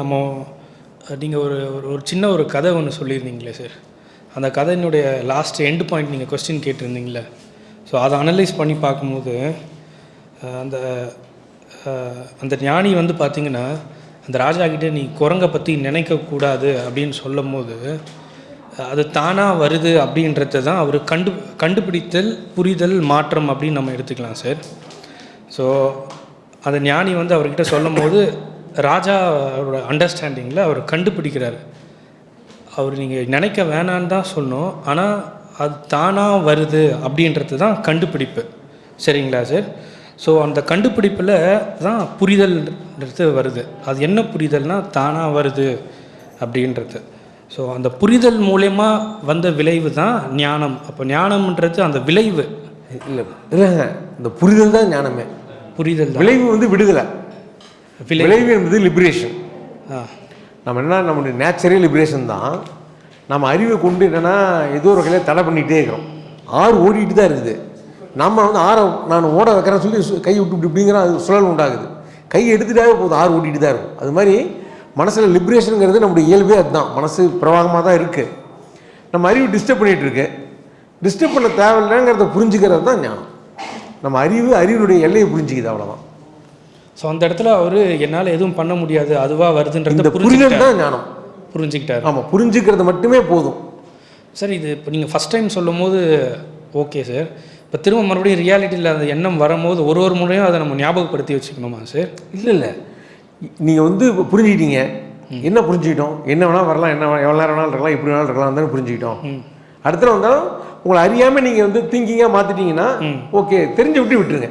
நம்ம நீங்கள் ஒரு ஒரு ஒரு சின்ன ஒரு கதை ஒன்று சொல்லியிருந்தீங்களே சார் அந்த கதையினுடைய லாஸ்ட் எண்ட் பாயிண்ட் நீங்கள் கொஸ்டின் கேட்டிருந்தீங்களே ஸோ அதை அனலைஸ் பண்ணி பார்க்கும்போது அந்த அந்த ஞானி வந்து பார்த்தீங்கன்னா அந்த ராஜா கிட்டே நீ குரங்கை பற்றி நினைக்கக்கூடாது அப்படின்னு சொல்லும் போது அது தானாக வருது அப்படின்றத தான் அவர் கண்டு கண்டுபிடித்தல் புரிதல் மாற்றம் அப்படின்னு நம்ம எடுத்துக்கலாம் சார் ஸோ அந்த ஞானி வந்து அவர்கிட்ட சொல்லும் போது ராஜா அவரோட அண்டர்ஸ்டாண்டிங்கில் அவர் கண்டுபிடிக்கிறார். அவர் நீங்கள் நினைக்க வேணான்னு தான் சொன்னோம். ஆனால் அது தானாக வருது அப்படின்றது தான் கண்டுபிடிப்பு. சரிங்களா சார்? ஸோ அந்த கண்டுபிடிப்பில் தான் புரிதல்ன்றது வருது. அது என்ன புரிதல்னா தானாக வருது அப்படின்றது. ஸோ அந்த புரிதல் மூலயமா வந்த விளைவு தான் ஞானம். அப்போ ஞானம்ன்றது அந்த விளைவு. இல்லை இல்லைங்க இந்த புரிதல் தான் ஞானமே. புரிதல் விளைவு வந்து விடுதலை. விளைவு என்பது லிபரேஷன் நம்ம என்ன நம்மளுடைய நேச்சரே லிபரேஷன் தான். நம்ம அறிவை கொண்டு என்னென்னா ஏதோ ஒரு வகையில் தடை பண்ணிகிட்டே இருக்கிறோம். ஆறு ஓடிட்டு தான் இருக்குது. நம்ம வந்து ஆறை நான் ஓட வைக்கிறேன்னு சொல்லி கை விட்டு இப்படி இப்படிங்கிற அது சுழல் உண்டாகுது. கை எடுத்துட்டாவே போதும் ஆறு ஓடிட்டு தான் இருக்கும். அது மாதிரி மனசில் லிபரேஷனுங்கிறது நம்முடைய இயல்பே அதுதான். மனசு பிரவாகமாக தான் இருக்குது நம்ம அறிவு டிஸ்டர்ப் பண்ணிகிட்டு இருக்கு. டிஸ்டர்ப் பண்ண தேவையில்லைங்கிறத புரிஞ்சுக்கிறது தான் ஞானம். நம்ம அறிவு அறிவினுடைய எல்லையை புரிஞ்சுக்குது அவ்வளோதான் ஸோ அந்த இடத்துல அவர் என்னால் எதுவும் பண்ண முடியாது. அதுவாக வருதுன்றத புரிஞ்சுக்கிட்டார். தான் ஞானம். புரிஞ்சுக்கிட்டார். ஆமாம் புரிஞ்சுக்கிறது மட்டுமே போதும். சார் இது இப்போ நீங்கள் ஃபஸ்ட் டைம் சொல்லும் போது ஓகே சார். இப்போ திரும்ப மறுபடியும் ரியாலிட்டியில் அந்த எண்ணம் வரும்போது ஒரு ஒரு முறையும் அதை நம்ம ஞாபகப்படுத்தி வச்சுக்கணுமா சார்? இல்லை இல்லை. நீங்கள் வந்து இப்போ புரிஞ்சுக்கிட்டீங்க என்ன புரிஞ்சுக்கிட்டோம்? என்ன வேணால் வரலாம். என்ன எவ்வளோ நேரம் வேணாலும் இருக்கலாம். இப்படி வேணாலும் இருக்கலாம். தானே புரிஞ்சுக்கிட்டோம். அடுத்த வந்தாலும் உங்களை அறியாமல் நீங்கள் வந்து திங்கிங்காக மாற்றிட்டீங்கன்னா ஓகே தெரிஞ்சு விட்டு விட்டுருங்க.